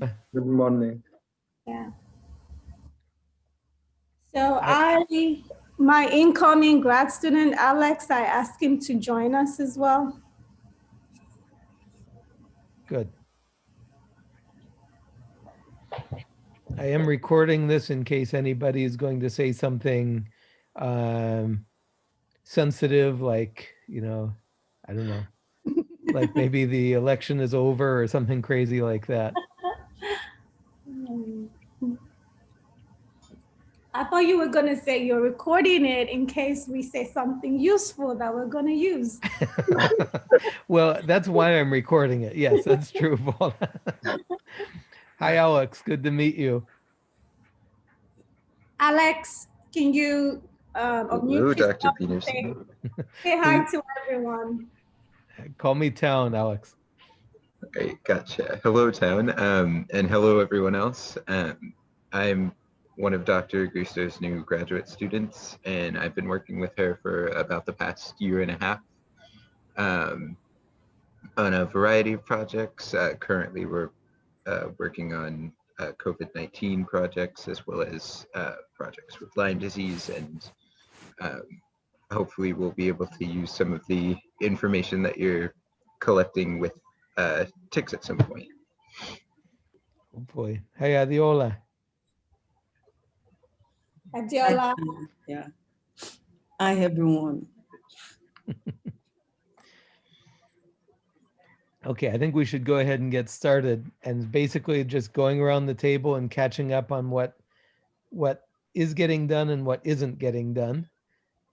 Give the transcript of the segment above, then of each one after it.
Good morning. Yeah. So I, my incoming grad student, Alex, I asked him to join us as well. Good. I am recording this in case anybody is going to say something um, sensitive, like, you know, I don't know, like maybe the election is over or something crazy like that. I thought you were gonna say you're recording it in case we say something useful that we're gonna use. well, that's why I'm recording it. Yes, that's true. Paula. Hi, Alex. Good to meet you. Alex, can you uh, Hello, unmute Dr. yourself and Peterson. say hi to everyone. Call me Town, Alex. Great, gotcha. Hello, town, um, and hello, everyone else. Um, I'm one of Dr. Gusto's new graduate students, and I've been working with her for about the past year and a half um, on a variety of projects. Uh, currently, we're uh, working on uh, COVID-19 projects as well as uh, projects with Lyme disease, and um, hopefully we'll be able to use some of the information that you're collecting with uh, ticks at some point. Oh boy. Hey, Adiola. Adiola, Yeah. Hi, everyone. Okay, I think we should go ahead and get started and basically just going around the table and catching up on what what is getting done and what isn't getting done.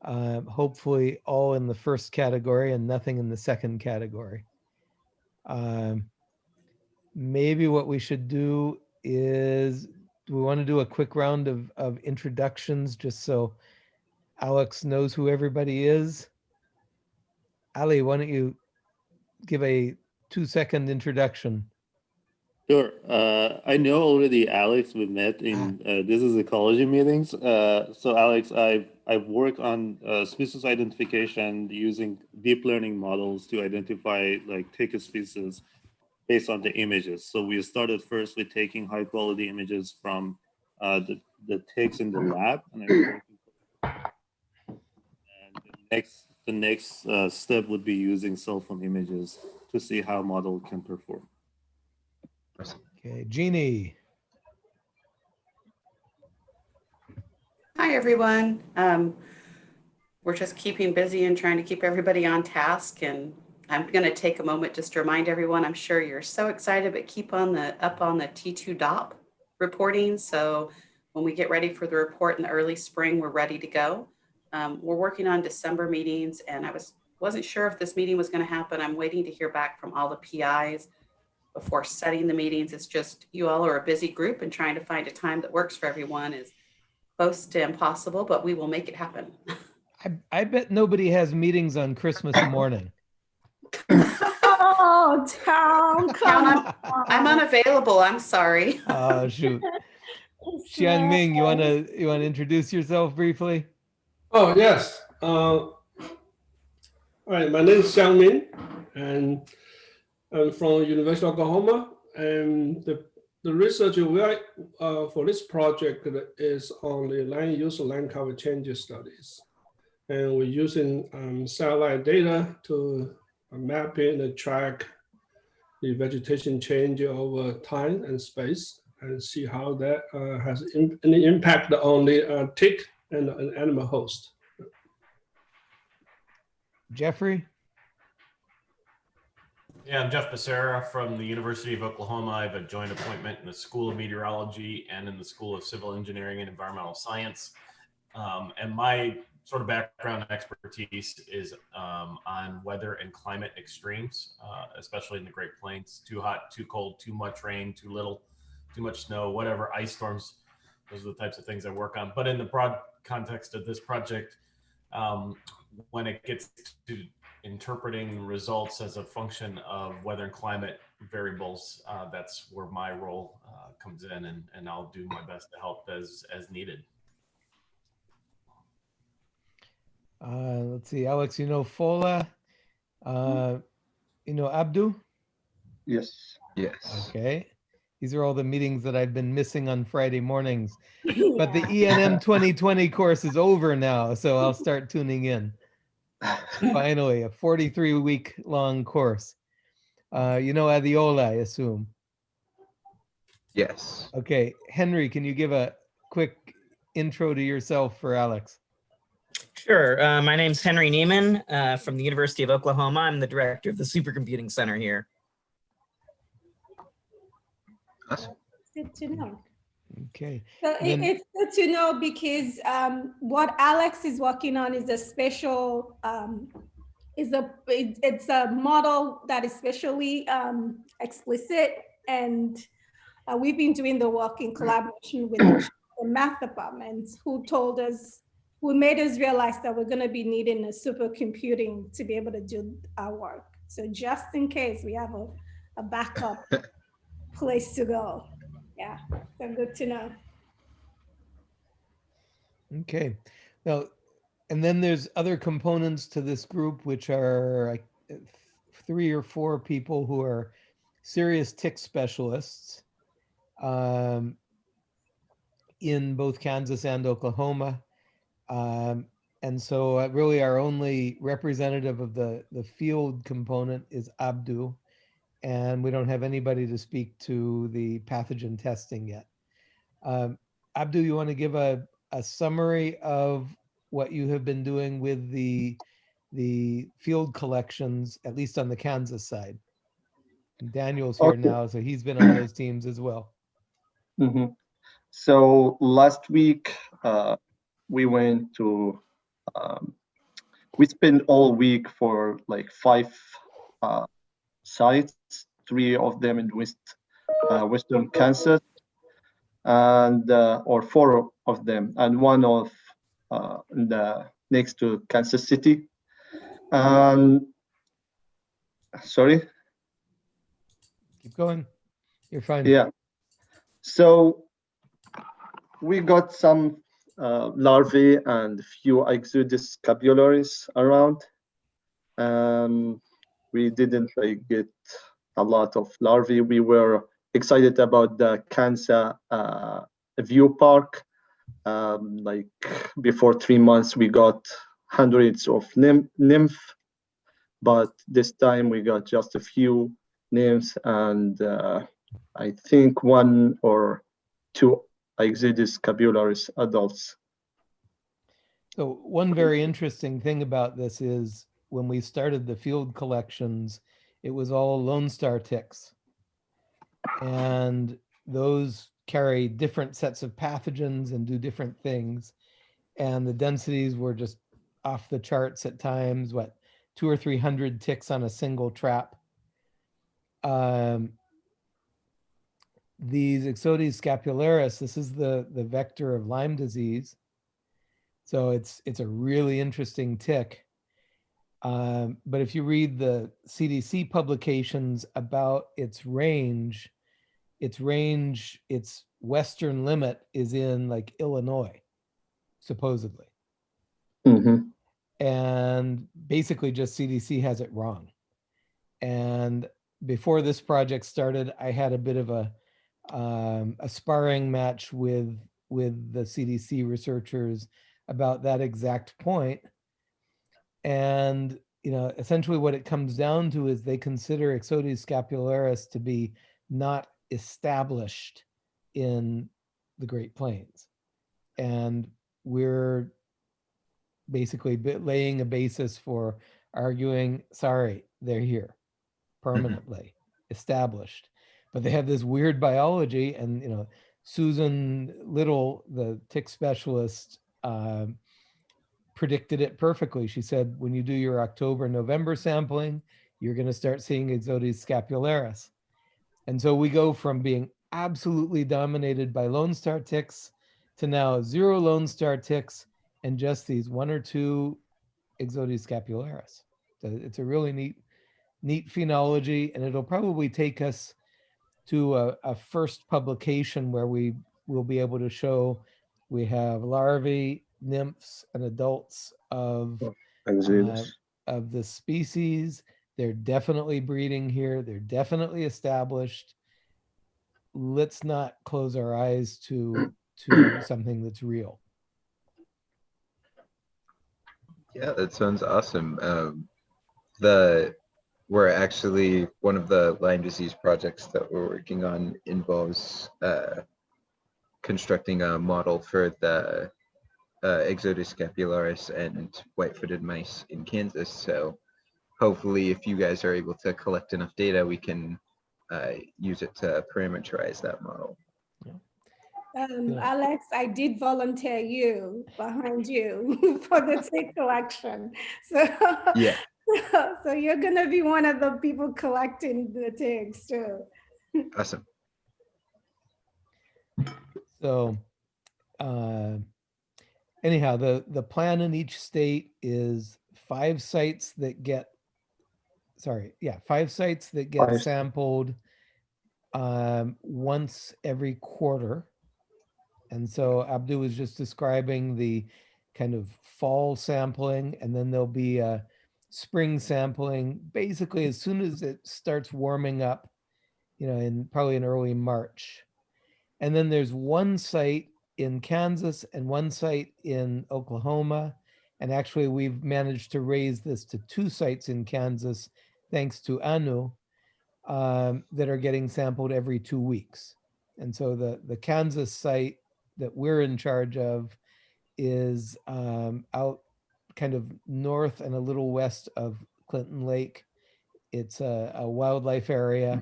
Uh, hopefully all in the first category and nothing in the second category. Um, maybe what we should do is, do we want to do a quick round of, of introductions just so Alex knows who everybody is? Ali, why don't you give a two second introduction? Sure. Uh, I know already Alex. We met in uh, this is ecology meetings. Uh, so Alex, I've I've worked on uh, species identification using deep learning models to identify like tick species based on the images. So we started first with taking high quality images from uh, the the ticks in the lab, and, I'm and the next the next uh, step would be using cell phone images to see how model can perform. Okay, Jeannie. Hi, everyone. Um, we're just keeping busy and trying to keep everybody on task. And I'm going to take a moment just to remind everyone, I'm sure you're so excited, but keep on the up on the T2 DOP reporting. So when we get ready for the report in the early spring, we're ready to go. Um, we're working on December meetings and I was, wasn't sure if this meeting was going to happen. I'm waiting to hear back from all the PIs before setting the meetings. It's just you all are a busy group and trying to find a time that works for everyone is close to impossible, but we will make it happen. I, I bet nobody has meetings on Christmas morning. Oh, town, come Town, on. I'm unavailable. I'm sorry. Oh, shoot. Xiang Ming, you want to you want to introduce yourself briefly? Oh, yes. Uh, all right, my name is Xiang Min, and I'm from University of Oklahoma. And the, the research we are, uh, for this project is on the land use land cover changes studies. And we're using um, satellite data to map in and track the vegetation change over time and space and see how that uh, has in, any impact on the uh, tick and an animal host. Jeffrey? Yeah, I'm Jeff Basara from the University of Oklahoma. I have a joint appointment in the School of Meteorology and in the School of Civil Engineering and Environmental Science. Um, and my sort of background expertise is um, on weather and climate extremes, uh, especially in the Great Plains. Too hot, too cold, too much rain, too little, too much snow, whatever, ice storms. Those are the types of things I work on. But in the broad context of this project, um, when it gets to interpreting results as a function of weather and climate variables, uh, that's where my role uh, comes in, and, and I'll do my best to help as as needed. Uh, let's see, Alex, you know Fola, uh, you know Abdu? Yes. Yes. Okay. These are all the meetings that I've been missing on Friday mornings. But the ENM 2020 course is over now, so I'll start tuning in. Finally, a 43 week long course. Uh, you know Adiola, I assume. Yes. Okay, Henry, can you give a quick intro to yourself for Alex? Sure. Uh, my name's Henry Neeman uh, from the University of Oklahoma. I'm the director of the Supercomputing Center here. Awesome. Good to know. Okay, So Then- it's good to know because um, what Alex is working on is a special, um, is a, it- it's a model that is specially um, explicit. And uh, we've been doing the work in collaboration with the math department who told us, who made us realize that we're gonna be needing a supercomputing to be able to do our work. So just in case, we have a, a backup place to go. Yeah, so good to know. okay. Now, and then there's other components to this group, which are three or four people who are serious tick specialists um, in both Kansas and Oklahoma. Um, and so uh, really our only representative of the, the field component is Abdu. And we don't have anybody to speak to the pathogen testing yet. Um, Abdu, you want to give a, a summary of what you have been doing with the, the field collections, at least on the Kansas side? And Daniel's here Okay. now, so he's been on those teams as well. Mhm. So last week, uh, we went to, um, we spent all week for like five uh, sites, three of them in West, uh, Western Kansas, and uh, or four of them, and one of uh, in the next to Kansas City. And sorry. Keep going. You're fine. Yeah. So we got some uh, larvae and few Ixodes scapularis around. Um, we didn't like get a lot of larvae. We were excited about the Konza uh, view park. Um, like before three months, we got hundreds of nymph, but this time we got just a few nymphs and uh, I think one or two Ixodes scapularis adults. So one very interesting thing about this is when we started the field collections, it was all Lone Star ticks. And those carry different sets of pathogens and do different things. And the densities were just off the charts at times, what, two or 300 ticks on a single trap. Um, these Ixodes scapularis, this is the, the vector of Lyme disease. So it's it's a really interesting tick. Um, but if you read the CDC publications about its range, its range, its western limit is in like Illinois, supposedly. Mhm. And basically just CDC has it wrong. And before this project started, I had a bit of a um, a sparring match with with the CDC researchers about that exact point. And you know, essentially, what it comes down to is they consider Ixodes scapularis to be not established in the Great Plains, and we're basically laying a basis for arguing, sorry, they're here. Permanently established but they have this weird biology and you know susan little the tick specialist um, predicted it perfectly. She said when you do your october november sampling you're going to start seeing ixodes scapularis. And so we go from being absolutely dominated by lone star ticks to now zero lone star ticks and just these one or two ixodes scapularis. So it's a really neat neat phenology and it'll probably take us to a, a first publication where we will be able to show we have larvae, nymphs, and adults of Ixodes. of the species. They're definitely breeding here. They're definitely established. let's not close our eyes to to something that's real. Yeah, that sounds awesome. Um, the we're actually one of the Lyme disease projects that we're working on involves uh, constructing a model for the uh, Ixodes scapularis and white-footed mice in Kansas. So hopefully, if you guys are able to collect enough data, we can uh, use it to parameterize that model. Um, Yeah. Alex, I did volunteer you behind you for the tick collection. So, Yeah. so you're gonna be one of the people collecting the ticks too. Awesome. So, uh, anyhow, the, the plan in each state is five sites that get, sorry, yeah, five sites that get Five. sampled um, once every quarter. And so Abdu was just describing the kind of fall sampling, and then there'll be a spring sampling, basically as soon as it starts warming up, you know, in probably in early March. And then there's one site in Kansas and one site in Oklahoma. And actually, we've managed to raise this to two sites in Kansas, thanks to ANU, um, that are getting sampled every two weeks. And so the, the Kansas site that we're in charge of is um, out kind of north and a little west of Clinton Lake. It's a, a wildlife area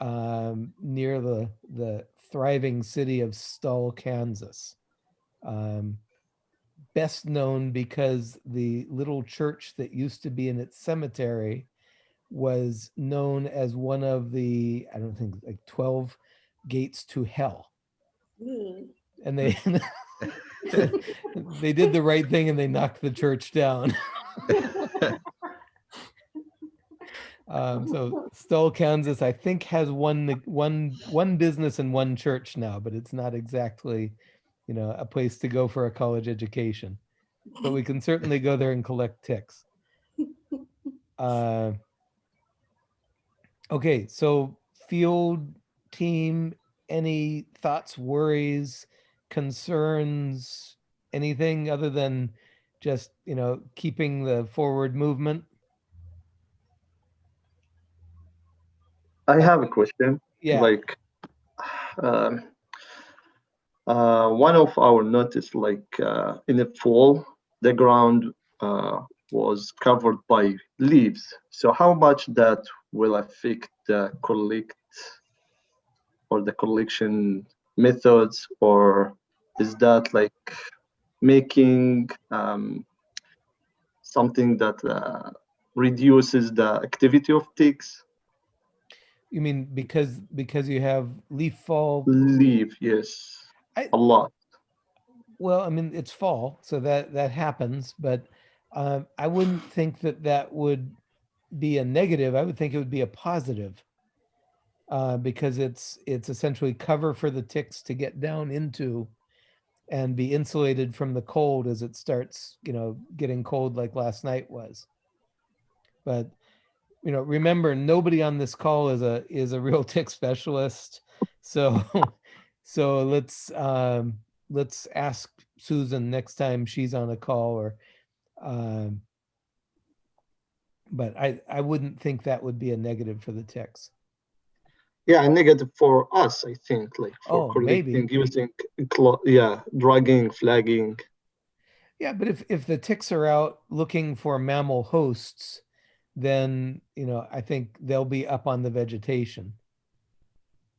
um, near the the thriving city of Stull, Kansas. Um, best known because the little church that used to be in its cemetery was known as one of the I don't think like twelve gates to hell, Hmm. and they they did the right thing and they knocked the church down. Um, so Stull, Kansas, I think has one one one business and one church now, but it's not exactly, you know, a place to go for a college education. But we can certainly go there and collect ticks. Uh, okay, so field team, any thoughts, worries, concerns, anything other than just you know keeping the forward movement? I have a question. Yeah. Like, um, uh, one of our notice, like uh, in the fall, the ground uh, was covered by leaves. So how much that will affect the collect or the collection methods, or is that like making um, something that uh, reduces the activity of ticks? You mean because because you have leaf fall? Leaf, yes, I- a lot. Well, I mean it's fall, so that that happens, but um, I wouldn't think that that would be a negative. I would think it would be a positive uh, because it's it's essentially cover for the ticks to get down into and be insulated from the cold as it starts, you know, getting cold like last night was. But you know, remember nobody on this call is a is a real tick specialist. So so let's um let's ask Susan next time she's on a call or um but I I wouldn't think that would be a negative for the ticks. Yeah, a negative for us, I think, like for Oh, maybe. collecting, using, yeah, dragging, flagging. Yeah, but if if the ticks are out looking for mammal hosts, then you know I think they'll be up on the vegetation.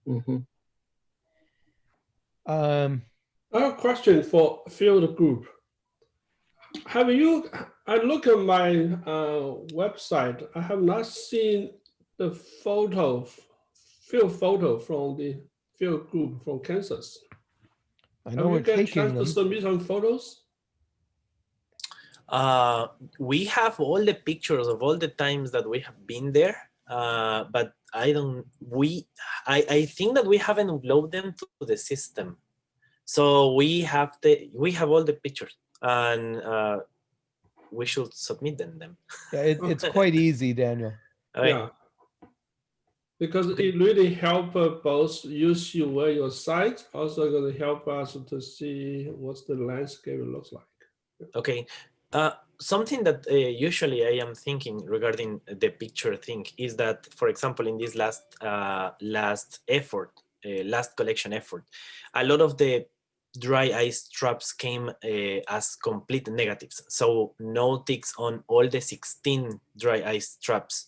Mhm. Um, I have a question for field group. Have you, I look at my uh, website, I have not seen the photo, field photo from the field group from Kansas. I know you we're get taking chance to them. submit some photos? Uh, we have all the pictures of all the times that we have been there, uh, but I don't. We, I, I think that we haven't uploaded them to the system, so we have the we have all the pictures, and uh, we should submit them. them. Yeah, it, it's quite easy, Daniel. Okay. Yeah. Because it really help uh, both use you where your site, also going to help us to see what's the landscape looks like. Okay. Uh, something that uh, usually I am thinking regarding the picture thing is that, for example, in this last uh, last effort, uh, last collection effort, a lot of the dry ice traps came uh, as complete negatives. So no ticks on all the 16 dry ice traps.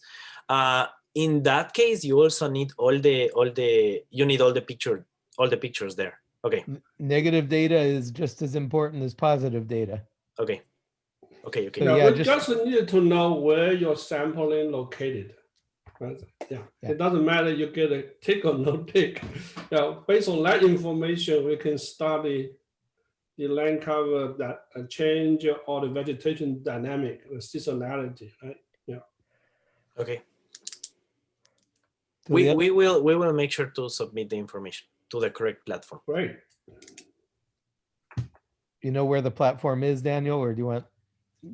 In that case, you also need all the all the you need all the picture all the pictures there. Okay. Negative data is just as important as positive data. Okay. Okay. Okay. So Yeah, yeah, we just- just need to know where your sampling located. Right? Yeah. Yeah. it doesn't matter you get a tick or no tick. Yeah, based on that information, we can study the land cover that uh, change or the vegetation dynamic, the seasonality, right? Yeah. Okay. So we, we will we will make sure to submit the information to the correct platform. Right. You know where the platform is, Daniel, or do you want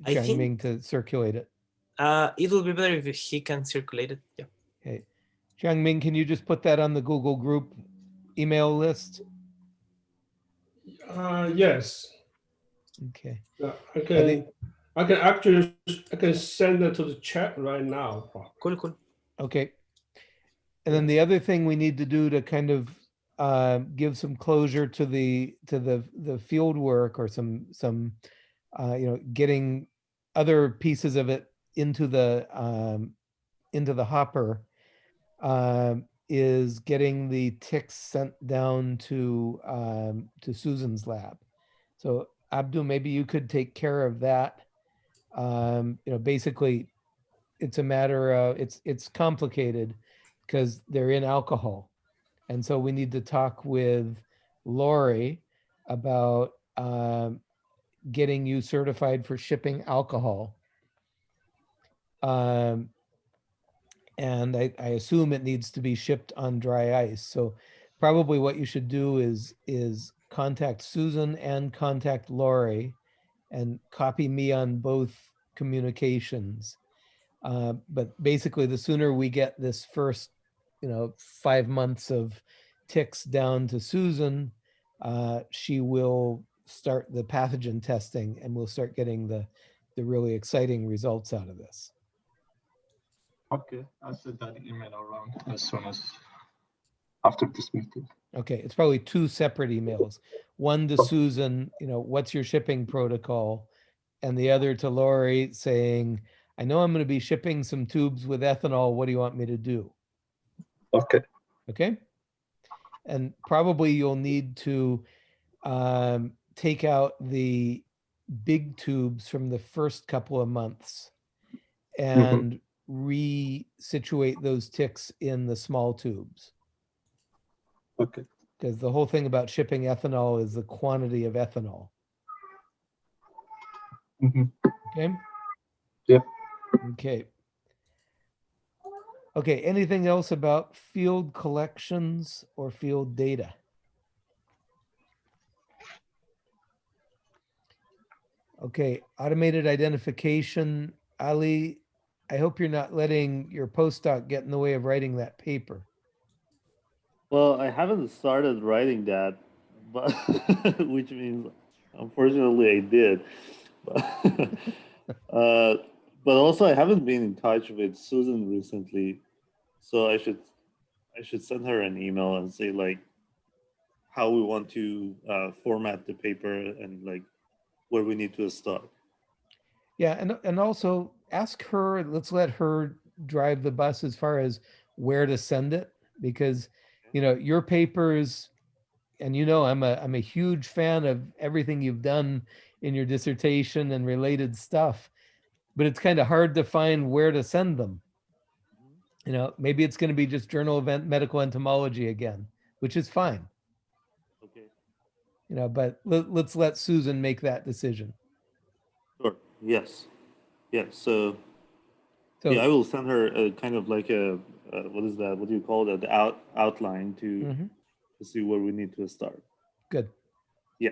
I Xiang Ming to circulate it? Uh, it will be better if he can circulate it. Yeah. Okay. Xiang Ming, can you just put that on the Google group email list? Uh, yes. Okay. Yeah, I can, I can actually, I can send it to the chat right now. Cool, cool. Okay. And then the other thing we need to do to kind of uh, give some closure to the to the the field work or some some uh, you know getting other pieces of it into the um, into the hopper um, is getting the ticks sent down to um, to Susan's lab. So Abdul, maybe you could take care of that. Um, you know, basically, it's a matter of it's it's complicated because they're in alcohol, and so we need to talk with Lori about um, getting you certified for shipping alcohol. Um, and I, I assume it needs to be shipped on dry ice. So probably what you should do is is contact Susan and contact Lori and copy me on both communications. Uh, but basically, the sooner we get this first, you know, five months of ticks down to Susan, uh, she will start the pathogen testing and we'll start getting the, the really exciting results out of this. Okay, I'll send that email around as soon as after this meeting. Okay, it's probably two separate emails. One to Susan, you know, what's your shipping protocol? And the other to Lori saying, I know I'm going to be shipping some tubes with ethanol. What do you want me to do? Okay. Okay. And probably you'll need to um, take out the big tubes from the first couple of months and re-situate those ticks in the small tubes. Okay. Because the whole thing about shipping ethanol is the quantity of ethanol. Mhm. Okay? Yep. Okay. Okay, anything else about field collections or field data? Okay, automated identification. Ali, I hope you're not letting your postdoc get in the way of writing that paper. Well, I haven't started writing that, but which means unfortunately I did. But, uh, but also I haven't been in touch with Susan recently, so I should I should send her an email and say like how we want to uh, format the paper and like where we need to start. Yeah, and and also ask her, let's let her drive the bus as far as where to send it because you know, your papers and you know I'm a I'm a huge fan of everything you've done in your dissertation and related stuff. But it's kind of hard to find where to send them. You know, maybe it's going to be just journal event medical entomology again, which is fine. Okay. You know, but let, let's let Susan make that decision. Sure. Yes. Yeah. So, So yeah, I will send her a kind of like a uh, what is that? What do you call that? The out outline to Mhm. to see where we need to start. good. Yeah.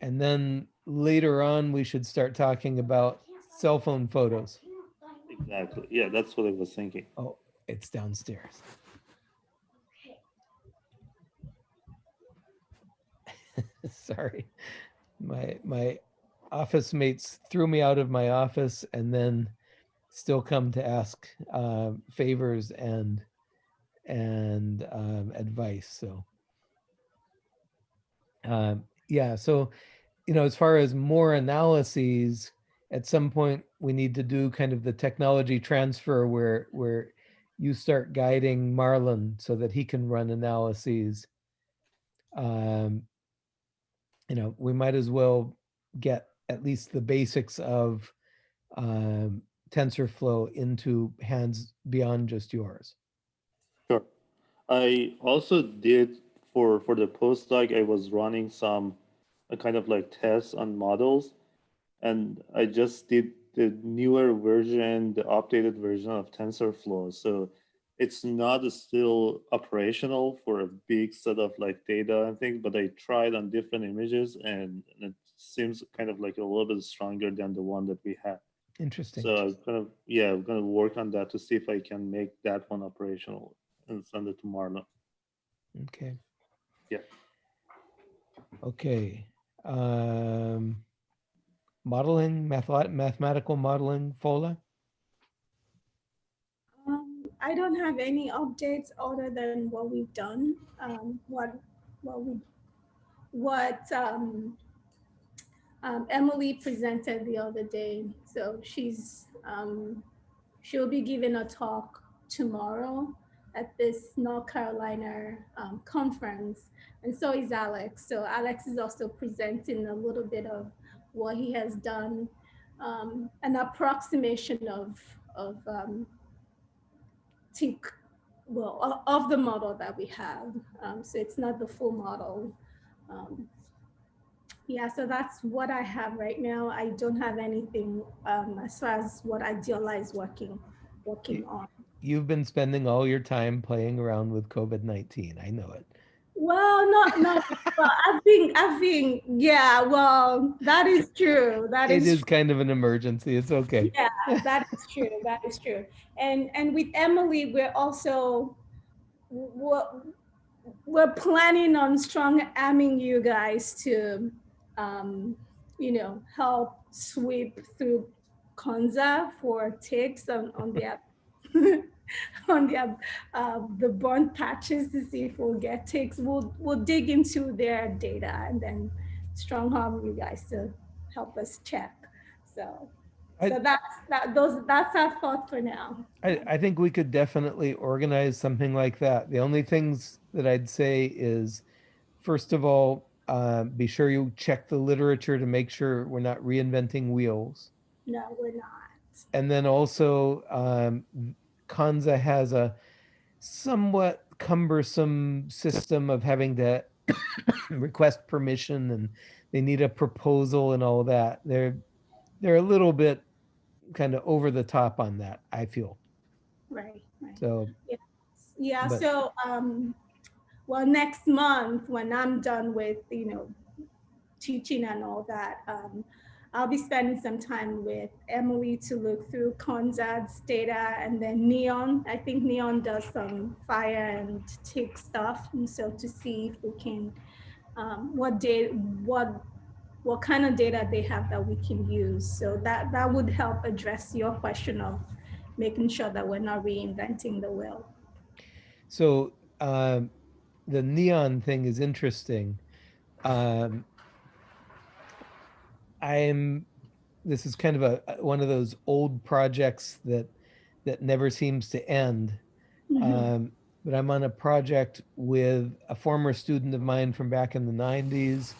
And then later on, we should start talking about cell phone photos. Exactly. Yeah, that's what I was thinking. Oh, it's downstairs. Sorry. My my office mates threw me out of my office and then still come to ask uh, favors and and um, advice. So um, yeah, so you know, as far as more analyses, at some point we need to do kind of the technology transfer where where you start guiding Marlon so that he can run analyses. Um, you know, we might as well get at least the basics of um, TensorFlow into hands beyond just yours. Sure. I also did for for the postdoc. I was running some a kind of like tests on models, and I just did the newer version, the updated version of TensorFlow. So it's not still operational for a big set of like data and things, but I tried on different images and it seems kind of like a little bit stronger than the one that we had. Interesting. So I'm kind of, yeah, I'm going to work on that to see if I can make that one operational and send it to Marlon. Okay. Yeah. Okay. Um, modeling, math mathematical modeling, Fola? Um, I don't have any updates other than what we've done. Um, what what we what um, um, Emily presented the other day. So she's um, she'll be giving a talk tomorrow at this North Carolina um, conference, and so is Alex. So Alex is also presenting a little bit of what he has done, um, an approximation of of um, think, well, of the model that we have. Um, so it's not the full model. Um, yeah, so that's what I have right now. I don't have anything um, as far as what Idealize working working on. You've been spending all your time playing around with COVID-19. I know it. Well, not not. well, I think I think yeah. Well, that is true. That It is is kind of an emergency. It's okay. yeah that is true that is true and and with emily we're also we're, we're planning on strong arming you guys to um you know help sweep through Konza for ticks on on the on the uh, the burnt patches to see if we'll get ticks we'll we'll dig into their data and then strong arm you guys to help us check so I- so that's that those that's our thought for now. I, I think we could definitely organize something like that. The only things that I'd say is, first of all, uh, be sure you check the literature to make sure we're not reinventing wheels. No, we're not. And then also, um, Konza has a somewhat cumbersome system of having to request permission and they need a proposal and all that. They're they're a little bit kind of over the top on that, I feel. Right, right. So Yeah, But- so um well next month when I'm done with, you know, teaching and all that, um I'll be spending some time with Emily to look through Konza's data and then Neon. I think Neon does some fire and tick stuff. And so to see if we can, um, what data, what, what kind of data they have that we can use. So that, that would help address your question of making sure that we're not reinventing the wheel. So um, the neon thing is interesting. Um, I'm. This is kind of a one of those old projects that that never seems to end. Mhm. Um, but I'm on a project with a former student of mine from back in the 90s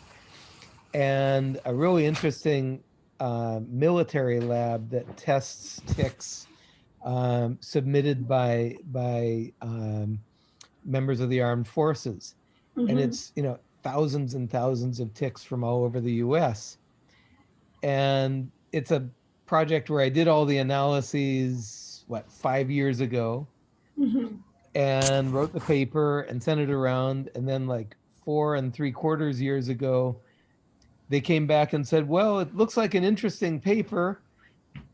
and a really interesting uh, military lab that tests ticks um, submitted by by um, members of the armed forces and Mhm. it's you know thousands and thousands of ticks from all over the US and it's a project where I did all the analyses what 5 years ago Mhm. and wrote the paper and sent it around and then like four and three quarters years ago they came back and said well it looks like an interesting paper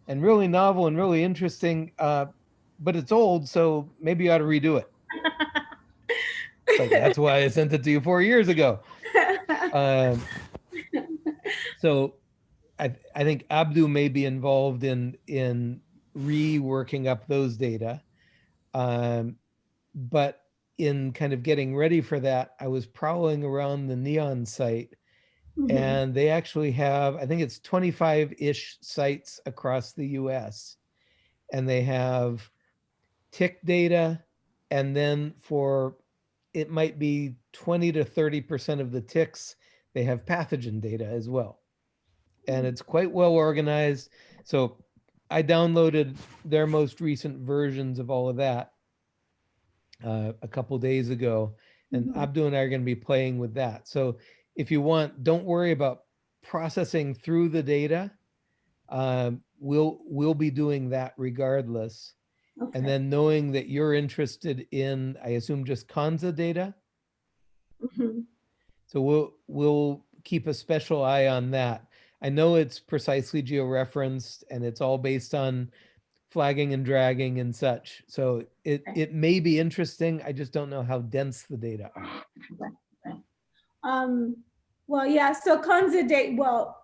and really novel and really interesting, uh, but it's old, so maybe you ought to redo it. Like, that's why I sent it to you four years ago. Um, so I, I think Abdu may be involved in in reworking up those data. Um, but in kind of getting ready for that, I was prowling around the Neon site Mhm. and they actually have, I think it's 25-ish sites across the US. And they have tick data, and then for, it might be 20 to 30% of the ticks, they have pathogen data as well. And it's quite well organized. So I downloaded their most recent versions of all of that uh, a couple days ago, and Mhm. Abdu and I are going to be playing with that. So if you want, don't worry about processing through the data. Um, we'll we'll be doing that regardless. Okay. And then knowing that you're interested in, I assume, just Konza data. Mhm. So we'll we'll keep a special eye on that. I know it's precisely georeferenced and it's all based on flagging and dragging and such. So it Okay. it may be interesting. I just don't know how dense the data are. Um, well, yeah, so Konza data, well,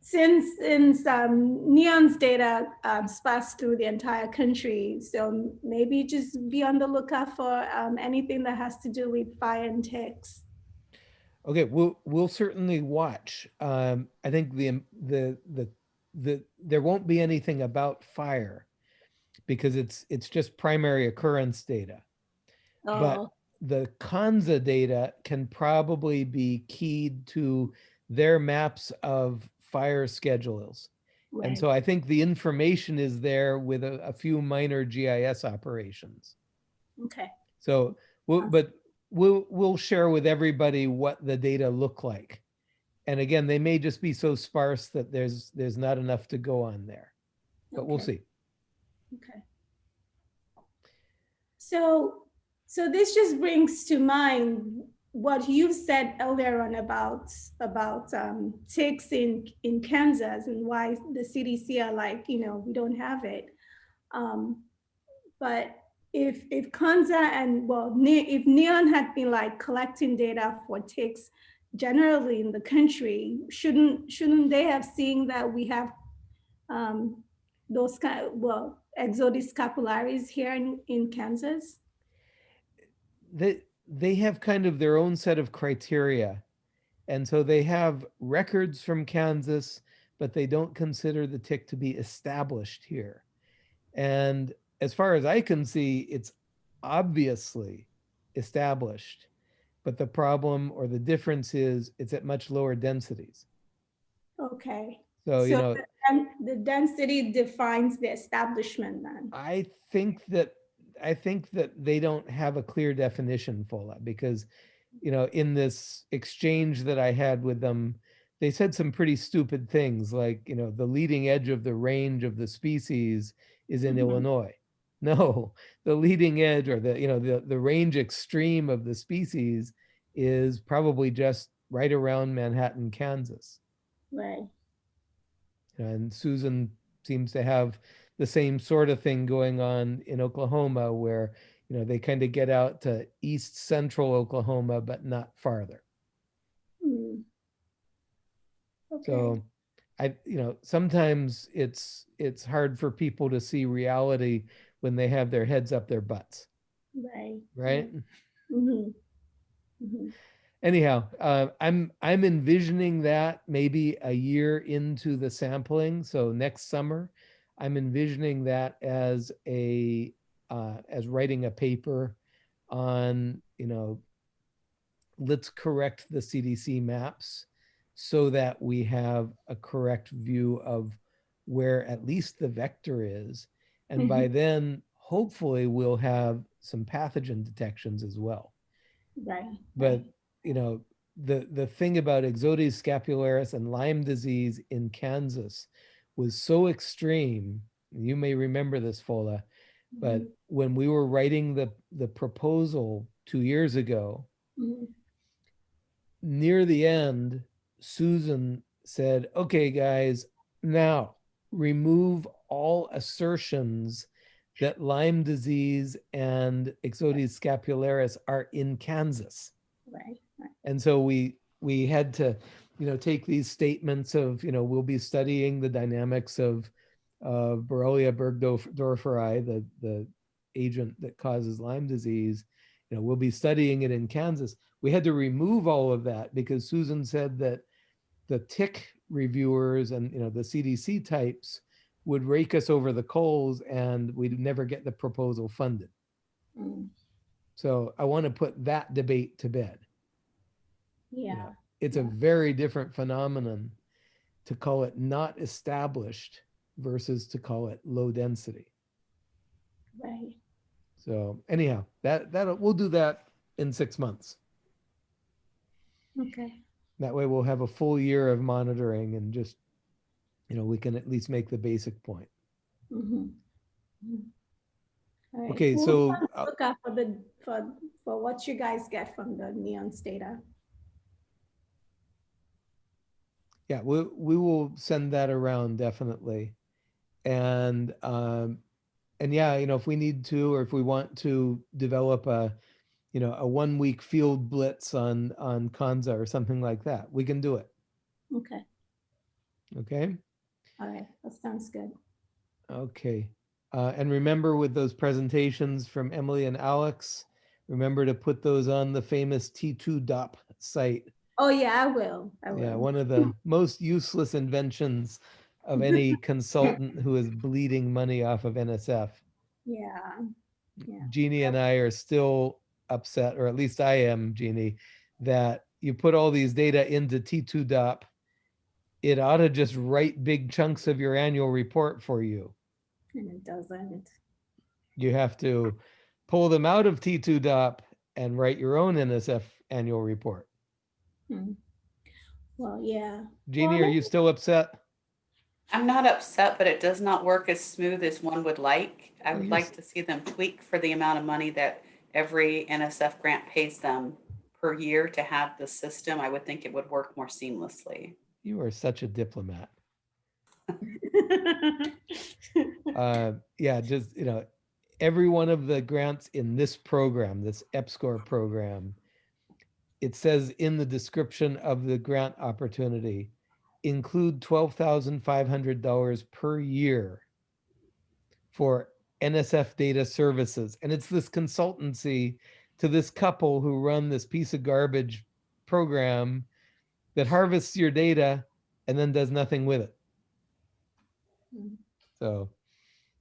since, since um, Neon's data um, sparse through the entire country, so maybe just be on the lookout for um, anything that has to do with fire and ticks. Okay, we'll we'll certainly watch. Um, I think the the the the there won't be anything about fire because it's it's just primary occurrence data. But Oh, the Konza data can probably be keyed to their maps of fire schedules. And so I think the information is there with a, a few minor GIS operations. Okay, So, we'll, but we'll, we'll share with everybody what the data look like. And again, they may just be so sparse that there's, there's not enough to go on there, but we'll see. okay. So, so this just brings to mind what you said earlier on about, about um, ticks in, in Kansas and why the CDC are like, you know, we don't have it. Um, But if, if Konza and, well, Ne- if Neon had been like collecting data for ticks generally in the country, shouldn't, shouldn't they have seen that we have um, those kind, well, Ixodes scapularis here in, in Kansas? They, they have kind of their own set of criteria. And so they have records from Kansas, but they don't consider the tick to be established here. And as far as I can see, it's obviously established. But the problem or the difference is it's at much lower densities. Okay. So, you know, the The density defines the establishment then. I think that I think that they don't have a clear definition for that because, you know, in this exchange that I had with them, they said some pretty stupid things like, you know, the leading edge of the range of the species is in Mhm. Illinois. No, the leading edge or the, you know, the, the range extreme of the species is probably just right around Manhattan, Kansas. Right. And Susan seems to have the same sort of thing going on in Oklahoma where, you know, they kind of get out to east central Oklahoma, but not farther. Hmm. Okay. So I, you know, sometimes it's it's hard for people to see reality when they have their heads up their butts, Right. right? Mhm. Mhm. anyhow uh, i'm i'm envisioning that maybe a year into the sampling so next summer i'm envisioning that as a uh, as writing a paper on you know let's correct the cdc maps so that we have a correct view of where at least the vector is and by then hopefully we'll have some pathogen detections as well Right. but you know the the thing about Ixodes scapularis and Lyme disease in Kansas was so extreme. You may remember this, Fola, but Mhm. when we were writing the the proposal two years ago, Mhm. near the end, Susan said, "Okay, guys, now remove all assertions that Lyme disease and Ixodes scapularis are in Kansas. Right, right. And so we we had to, you know, take these statements of, you know, we'll be studying the dynamics of uh, Borrelia burgdorferi, the the agent that causes Lyme disease. You know, we'll be studying it in Kansas. We had to remove all of that because Susan said that the tick reviewers and you know the CDC types would rake us over the coals and we'd never get the proposal funded. Mm, So I want to put that debate to bed. Yeah, It's a very different phenomenon to call it not established versus to call it low density. right. So anyhow, that that we'll do that in six months. Okay. That way we'll have a full year of monitoring and just, you know, we can at least make the basic point. Mhm. All right, Okay, we'll so, uh, Look out for the, for, for what you guys get from the NEON's data. Yeah, we we will send that around definitely. And um and yeah, you know, if we need to or if we want to develop a you know, a one week field blitz on on Konza or something like that, we can do it. Okay, Okay? all right, that sounds good. Okay. Uh, and remember with those presentations from Emily and Alex, remember to put those on the famous T2DOP site. Oh, yeah, I will, I Yeah, one of the most useless inventions of any consultant who is bleeding money off of NSF. Yeah, yeah. Jeannie and I are still upset, or at least I am, Jeannie, that you put all these data into T2DOP. It ought to just write big chunks of your annual report for you. And it doesn't. You have to pull them out of T2DOP and write your own NSF annual report. Hmm. Well, yeah. Jeannie, are you still upset? I'm not upset, but it does not work as smooth as one would like. I would Yes. like to see them tweak for the amount of money that every NSF grant pays them per year to have the system. I would think it would work more seamlessly. You are such a diplomat. uh, yeah, just you know, every one of the grants in this program, this EPSCOR program, it says in the description of the grant opportunity, include twelve thousand five hundred dollars per year for NSF data services, and it's this consultancy to this couple who run this piece of garbage program that harvests your data and then does nothing with it. Mm. So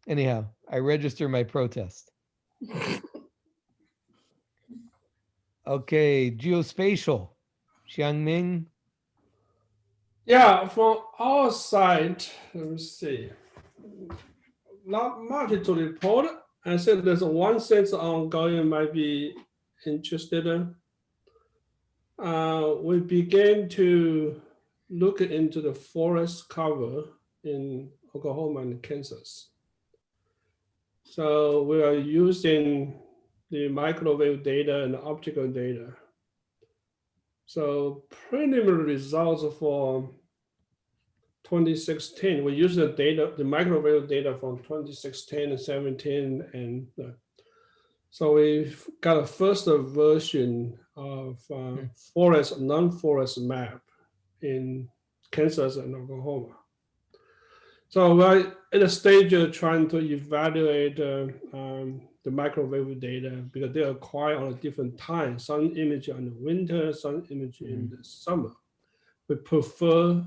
anyhow, I register my protest. Okay, geospatial, Xiangming. Yeah, from our side, let me see. Not much to report. I said there's one sense ongoing might be interested in. Uh, we began to look into the forest cover in Oklahoma and Kansas. So we are using the microwave data and optical data. So preliminary results for 2016, we use the data, the microwave data from 2016 and 17. And uh, so we've got a first version of uh, forest, non-forest map in Kansas and Oklahoma. So we're at a stage of trying to evaluate uh, um, the microwave data because they acquire on a different time, some image in the winter, some image in the summer. We prefer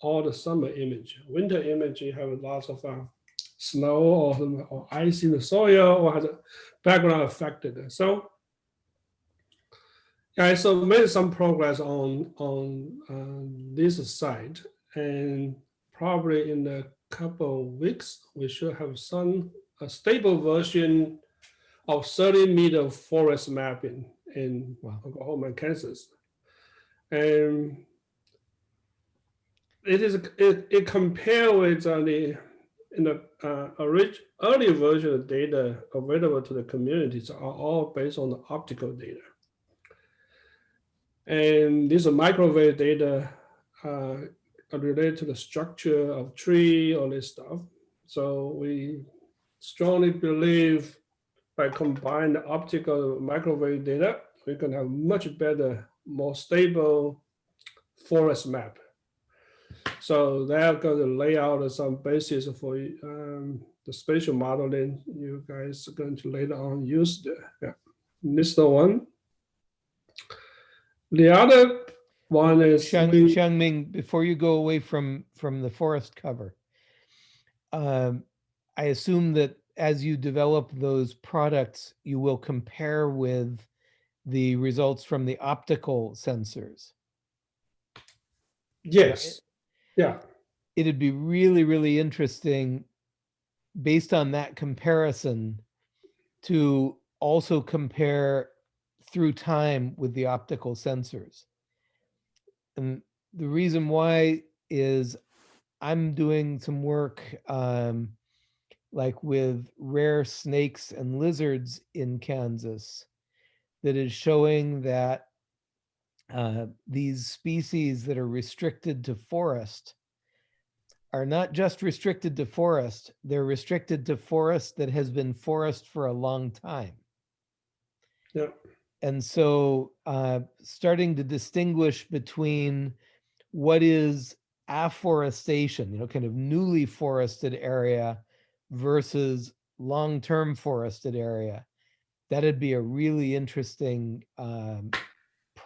all the summer image. Winter image, you have lots of uh, snow or, or ice in the soil or has a background affected. So yeah, so made some progress on on uh, this side, and probably in a couple of weeks we should have some a stable version of 30 meter forest mapping in Wow. Oklahoma Kansas, and it is it, it compare with the in the uh, orig- early version of data available to the communities are all based on the optical data. And this microwave data uh, related to the structure of tree, all this stuff. So we strongly believe by combining the optical microwave data, we can have much better, more stable forest map. So they're going to lay out some basis for um, the spatial modeling you guys are going to later on use there. Yeah. This the one. The other one is Xiang, we- Xiangming, before you go away from, from the forest cover, um, I assume that as you develop those products, you will compare with the results from the optical sensors. yes, yeah, It'd be really, really interesting, based on that comparison, to also compare through time with the optical sensors. And the reason why is I'm doing some work um, like with rare snakes and lizards in Kansas that is showing that uh, these species that are restricted to forest are not just restricted to forest, they're restricted to forest that has been forest for a long time. yeah, And so uh, starting to distinguish between what is afforestation, you know, kind of newly forested area versus long-term forested area, that'd be a really interesting um,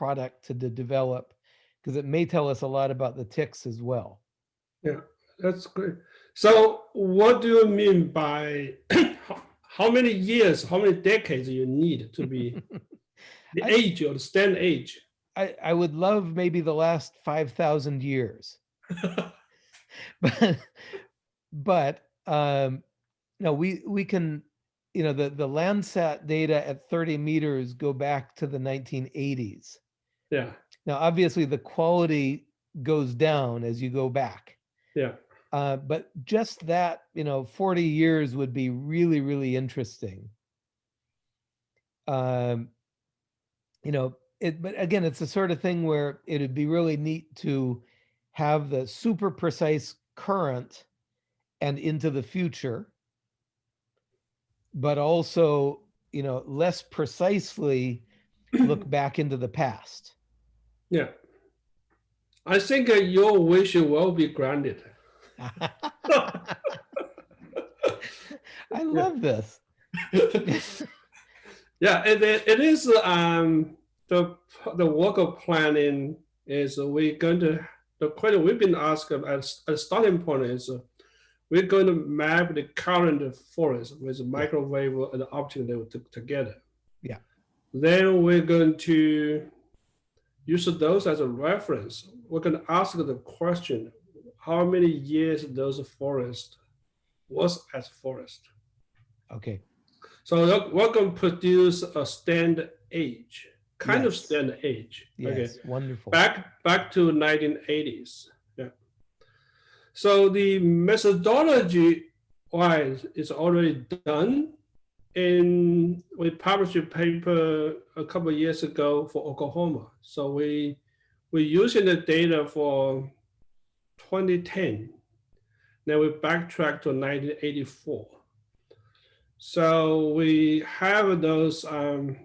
product to, to develop because it may tell us a lot about the ticks as well. yeah, that's great. So what do you mean by how- how many years, how many decades you need to be the I- age or the stand age? I, I would love maybe the last 5,000 years. but but um no we we can you know the the landsat data at 30 meters go back to the 1980s Yeah, now obviously the quality goes down as you go back. Yeah, uh, but just that you know 40 years would be really really interesting. Um you know it but again it's the sort of thing where it'd be really neat to have the super precise current and into the future but also you know less precisely look back into the past yeah. I think uh, your wish will be granted. i love this Yeah, it, it, it is, um, the, the work of planning is we going to, the question we've been asked as a starting point is uh, we're going to map the current forest with microwave and optical to- together. Yeah. Then we're going to use those as a reference. We're going to ask the question, how many years those forest was as forest? okay So we're- going to produce a stand age, kind of Yes. stand age. yes Okay, wonderful back back to 1980s. Yeah. So the methodology wise is already done. And we published a paper a couple of years ago for Oklahoma. So we we're using the data for 2010. Then we backtrack to 1984. So we have those um,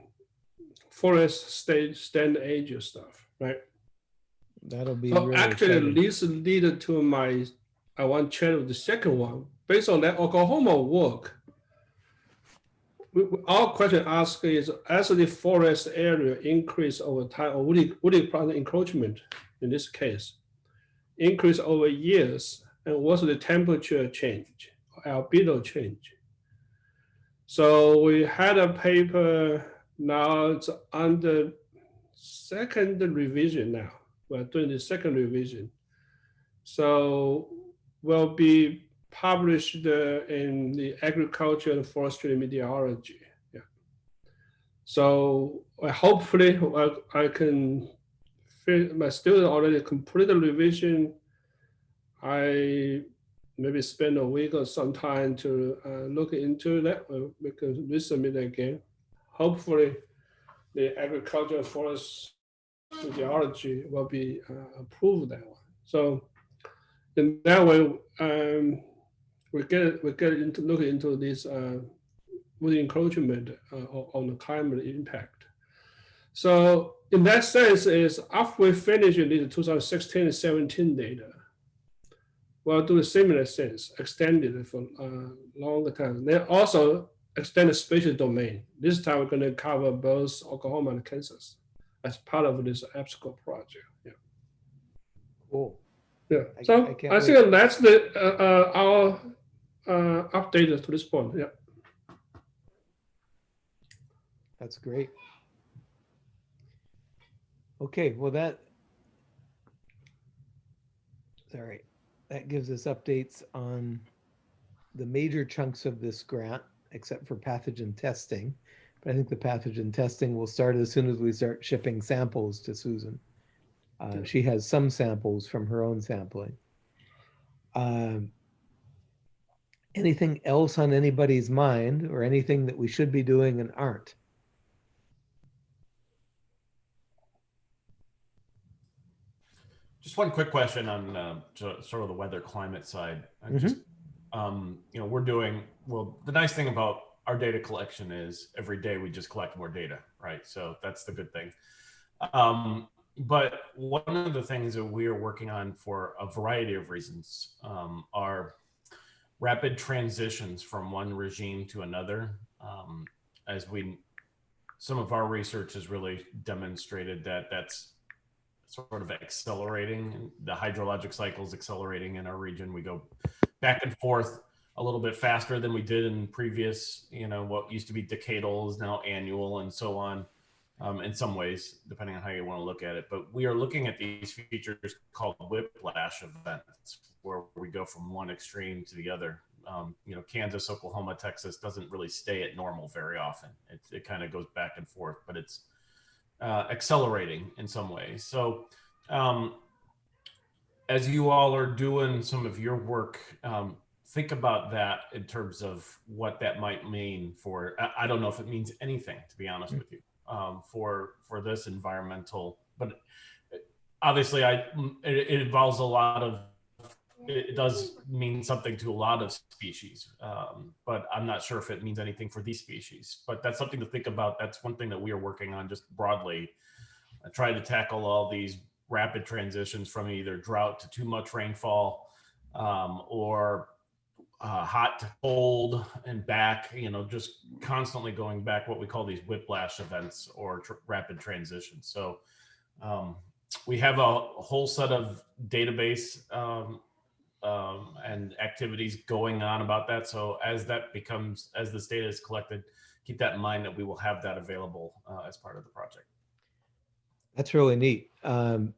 forest state stand age stuff, right? that'll be So really actually, exciting. this lead to my, I want to share the second one. Based on that Oklahoma work, our question asked is, as the forest area increase over time, or woody, woody plant encroachment in this case, increase over years, and what's the temperature change, or albedo change? So we had a paper, now it's under second revision now. We're doing the second revision. So we'll be published uh, in the agriculture and forestry meteorology. Yeah. So uh, hopefully I, I can, my student already completed revision. I maybe spend a week or some time to uh, look into that. uh, We can resubmit again. Hopefully the agriculture and forest geology will be uh, approved that one. So in that way, um, we get we get into look into this uh, wood encroachment uh, on the climate impact. So in that sense, is after we finish the 2016 and 17 data, we'll do a similar sense, extended it for uh, longer time. Then also extend the spatial domain. This time we're going to cover both Oklahoma and Kansas as part of this EPSCOR project. Yeah. Cool. Yeah. I- So I I, think that's the uh, uh, our uh, update to this point. Yeah. That's great. Okay, well that. Sorry, that gives us updates on the major chunks of this grant, except for pathogen testing. But I think the pathogen testing will start as soon as we start shipping samples to Susan. Uh, she has some samples from her own sampling. Um, anything else on anybody's mind or anything that we should be doing and aren't? Just one quick question on uh, so- sort of the weather climate side. I just, um, you know, we're doing well. The nice thing about our data collection is every day we just collect more data, right? So that's the good thing. Um, but one of the things that we are working on for a variety of reasons um, are rapid transitions from one regime to another. Um, as we, some of our research has really demonstrated that that's sort of accelerating. The hydrologic cycle is accelerating in our region. We go back and forth a little bit faster than we did in previous, you know, what used to be decadal is now annual and so on. Um, in some ways, depending on how you want to look at it. But we are looking at these features called whiplash events, where we go from one extreme to the other. Um, you know, Kansas, Oklahoma, Texas doesn't really stay at normal very often. It, it kind of goes back and forth, but it's uh, accelerating in some ways. So, um, as you all are doing some of your work, um, think about that in terms of what that might mean for. I, I don't know if it means anything, to be honest with you, um, for for this environmental. But obviously, I it, it involves a lot of. It does mean something to a lot of species, um, but I'm not sure if it means anything for these species. But that's something to think about. That's one thing that we are working on just broadly, uh, trying to tackle all these rapid transitions from either drought to too much rainfall um, or uh, hot to cold and back, you know, just constantly going back, what we call these whiplash events or tr- rapid transitions. So um, we have a, whole set of database um, um, and activities going on about that. So as that becomes, as this data is collected, keep that in mind that we will have that available uh, as part of the project. That's really neat. Um,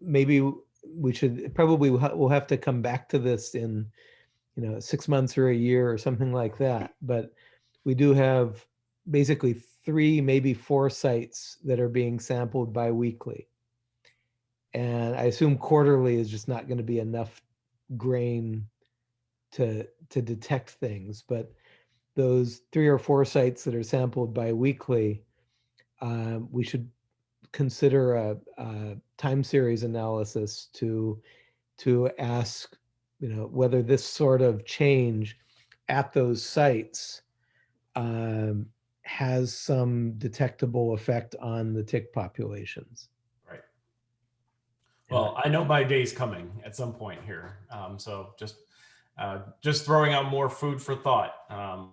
maybe we should probably we'll have to come back to this in you know six months or a year or something like that. But we do have basically three, maybe four sites that are being sampled bi-weekly. And I assume quarterly is just not going to be enough grain to to detect things. But those three or four sites that are sampled bi-weekly, um, we should consider a, a time series analysis to to ask you know whether this sort of change at those sites um, has some detectable effect on the tick populations. Right. Well, I know my day's coming at some point here. Um, so just uh, just throwing out more food for thought um,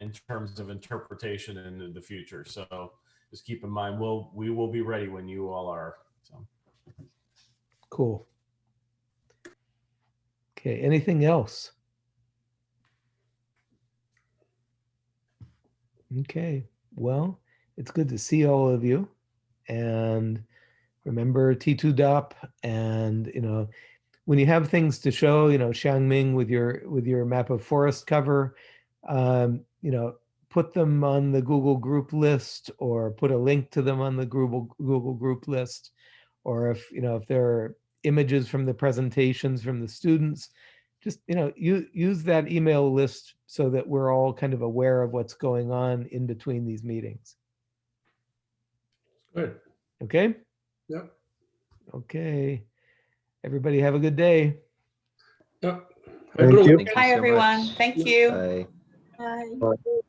in terms of interpretation into the future. So just keep in mind, we'll we will be ready when you all are. So Cool. Okay, anything else? Okay, well, it's good to see all of you. And remember T2DOP and, you know, when you have things to show, you know, Xiangming with your with your map of forest cover, um, you know, put them on the Google group list or put a link to them on the Google Google group list. Or if, you know, if there are images from the presentations from the students, just, you know, you use that email list so that we're all kind of aware of what's going on in between these meetings. Good. Okay? Yep. Okay. Everybody have a good day. Yeah. Thank Hello. you. Thank you Hi, so everyone. much. Thank you. Bye. Bye. Bye.